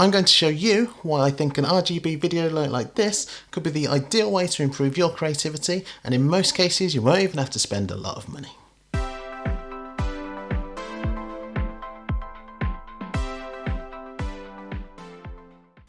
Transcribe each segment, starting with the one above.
I'm going to show you why I think an RGB video light like this could be the ideal way to improve your creativity and in most cases you won't even have to spend a lot of money.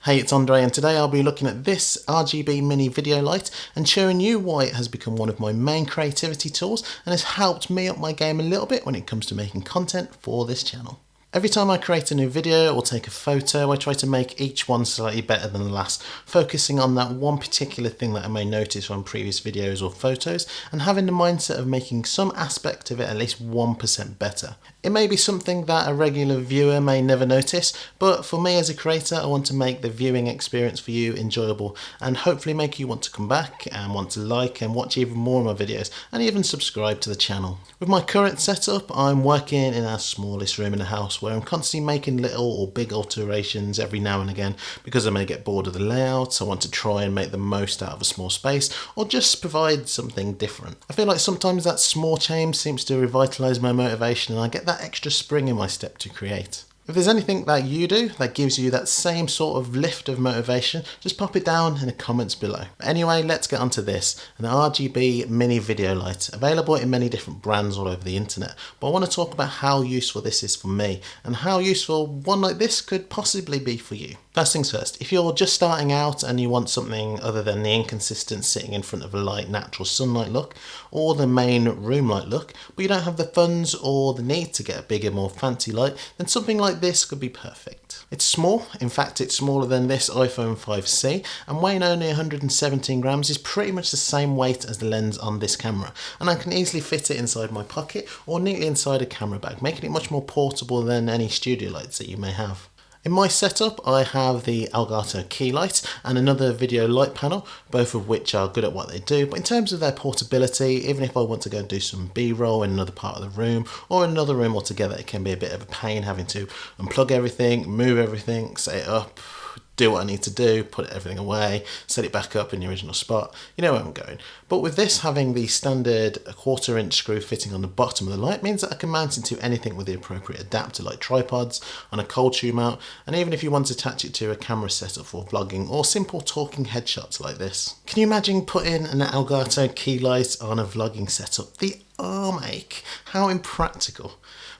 Hey, it's Andre and today I'll be looking at this RGB mini video light and showing you why it has become one of my main creativity tools and has helped me up my game a little bit when it comes to making content for this channel. Every time I create a new video or take a photo, I try to make each one slightly better than the last, focusing on that one particular thing that I may notice from previous videos or photos, and having the mindset of making some aspect of it at least 1% better. It may be something that a regular viewer may never notice, but for me as a creator, I want to make the viewing experience for you enjoyable and hopefully make you want to come back and want to like and watch even more of my videos and even subscribe to the channel. With my current setup, I'm working in our smallest room in the house where I'm constantly making little or big alterations every now and again because I may get bored of the layout, I want to try and make the most out of a small space or just provide something different. I feel like sometimes that small change seems to revitalise my motivation and I get that extra spring in my step to create. If there's anything that you do that gives you that same sort of lift of motivation, just pop it down in the comments below. Anyway, let's get onto this, an RGB mini video light, available in many different brands all over the internet. But I want to talk about how useful this is for me and how useful one like this could possibly be for you. First things first, if you're just starting out and you want something other than the inconsistent sitting in front of a light natural sunlight look or the main room light look, but you don't have the funds or the need to get a bigger, more fancy light, then something like this could be perfect. It's small, in fact it's smaller than this iPhone 5C and weighing only 117 grams is pretty much the same weight as the lens on this camera and I can easily fit it inside my pocket or neatly inside a camera bag, making it much more portable than any studio lights that you may have. In my setup I have the Elgato key light and another video light panel, both of which are good at what they do, but in terms of their portability, even if I want to go and do some b-roll in another part of the room or another room altogether, it can be a bit of a pain having to unplug everything, move everything, set it up, do what I need to do, put everything away, set it back up in the original spot. You know where I'm going. But with this having the standard a quarter inch screw fitting on the bottom of the light means that I can mount it to anything with the appropriate adapter like tripods, on a cold shoe mount, and even if you want to attach it to a camera setup for vlogging or simple talking headshots like this. Can you imagine putting an Elgato key light on a vlogging setup? The arm ache, how impractical.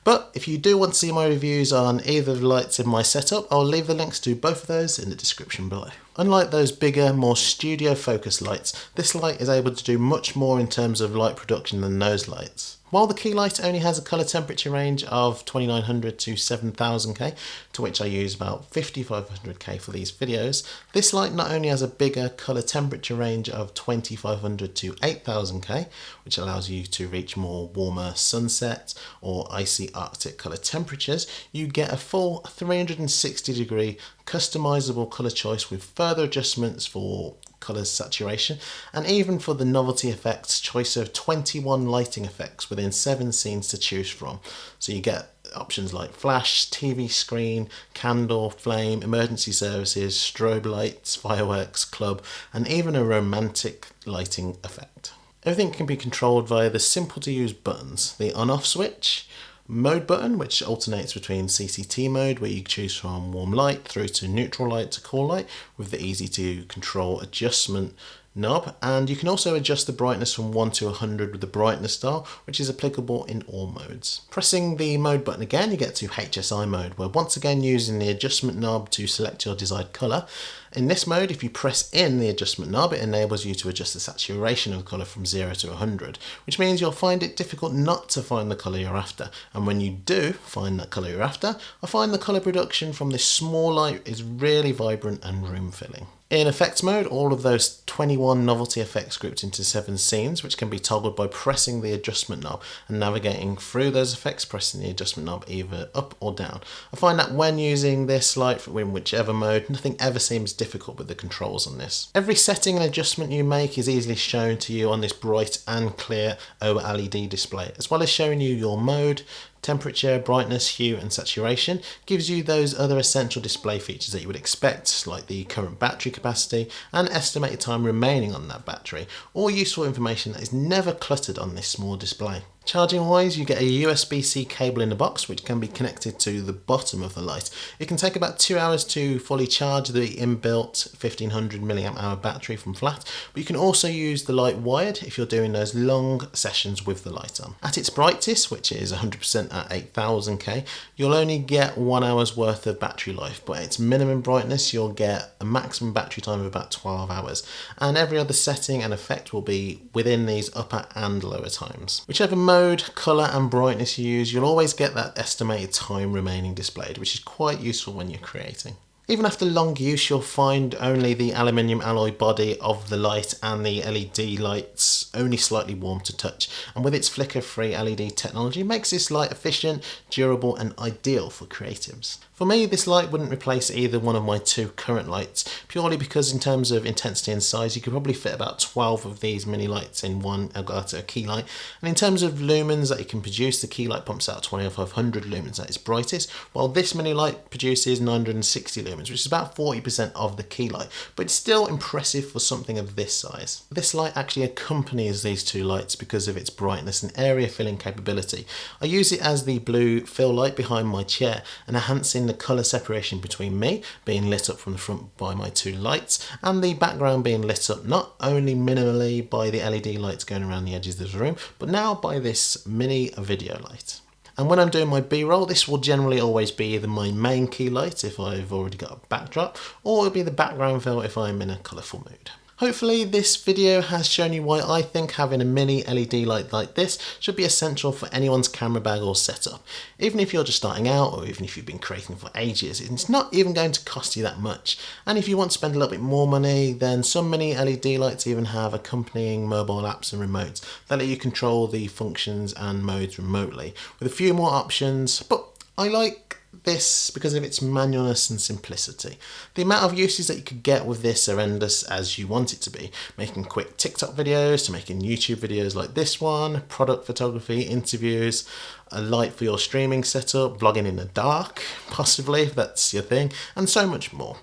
But if you do want to see my reviews on either of the lights in my setup, I'll leave the links to both of those in the description below. Unlike those bigger, more studio focused lights, this light is able to do much more in terms of light production than those lights. While the key light only has a colour temperature range of 2900 to 7000K, to which I use about 5500K for these videos, this light not only has a bigger colour temperature range of 2500 to 8000K, which allows you to reach more warmer sunset or icy arctic colour temperatures, you get a full 360 degree customizable colour choice with further adjustments for colour saturation and even for the novelty effects choice of 21 lighting effects within 7 scenes to choose from. So you get options like flash, TV screen, candle, flame, emergency services, strobe lights, fireworks, club and even a romantic lighting effect. Everything can be controlled via the simple to use buttons, the on off switch, mode button, which alternates between CCT mode, where you choose from warm light through to neutral light to cool light with the easy to control adjustment knob and you can also adjust the brightness from 1 to 100 with the brightness dial which is applicable in all modes. Pressing the mode button again you get to HSI mode where once again using the adjustment knob to select your desired colour. In this mode if you press in the adjustment knob it enables you to adjust the saturation of the colour from 0 to 100 which means you'll find it difficult not to find the colour you're after and when you do find that colour you're after I find the colour production from this small light is really vibrant and room filling. In effects mode, all of those 21 novelty effects grouped into 7 scenes, which can be toggled by pressing the adjustment knob and navigating through those effects, pressing the adjustment knob either up or down. I find that when using this light in whichever mode, nothing ever seems difficult with the controls on this. Every setting and adjustment you make is easily shown to you on this bright and clear OLED display, as well as showing you your mode, Temperature, brightness, hue and saturation gives you those other essential display features that you would expect like the current battery capacity and estimated time remaining on that battery, all useful information that is never cluttered on this small display. Charging wise, you get a USB-C cable in the box which can be connected to the bottom of the light. It can take about two hours to fully charge the inbuilt 1500 mAh battery from flat, but you can also use the light wired if you're doing those long sessions with the light on. At its brightest, which is 100% at 8000K, you'll only get one hour's worth of battery life, but at its minimum brightness, you'll get a maximum battery time of about 12 hours. And every other setting and effect will be within these upper and lower times. Whichever mode colour and brightness you use, you'll always get that estimated time remaining displayed, which is quite useful when you're creating. Even after long use you'll find only the aluminium alloy body of the light and the LED lights only slightly warm to touch. And with its flicker free LED technology makes this light efficient, durable and ideal for creatives. For me this light wouldn't replace either one of my two current lights purely because in terms of intensity and size you could probably fit about 12 of these mini lights in one Elgato key light. And in terms of lumens that you can produce the key light pumps out 2500 lumens at its brightest while this mini light produces 960 lumens which is about 40% of the key light, but it's still impressive for something of this size. This light actually accompanies these two lights because of its brightness and area filling capability. I use it as the blue fill light behind my chair and enhancing the colour separation between me being lit up from the front by my two lights and the background being lit up not only minimally by the LED lights going around the edges of the room, but now by this mini video light. And when I'm doing my B-roll, this will generally always be either my main key light if I've already got a backdrop, or it'll be the background fill if I'm in a colourful mood. Hopefully this video has shown you why I think having a mini LED light like this should be essential for anyone's camera bag or setup. Even if you're just starting out or even if you've been creating for ages, it's not even going to cost you that much. And if you want to spend a little bit more money, then some mini LED lights even have accompanying mobile apps and remotes that let you control the functions and modes remotely with a few more options, but I like this because of its manualness and simplicity. The amount of uses that you could get with this are endless as you want it to be. Making quick TikTok videos to making YouTube videos like this one, product photography, interviews, a light for your streaming setup, vlogging in the dark, possibly if that's your thing, and so much more.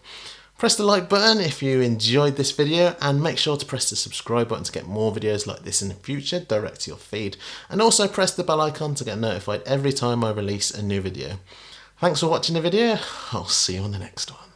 Press the like button if you enjoyed this video and make sure to press the subscribe button to get more videos like this in the future direct to your feed. And also press the bell icon to get notified every time I release a new video. Thanks for watching the video. I'll see you on the next one.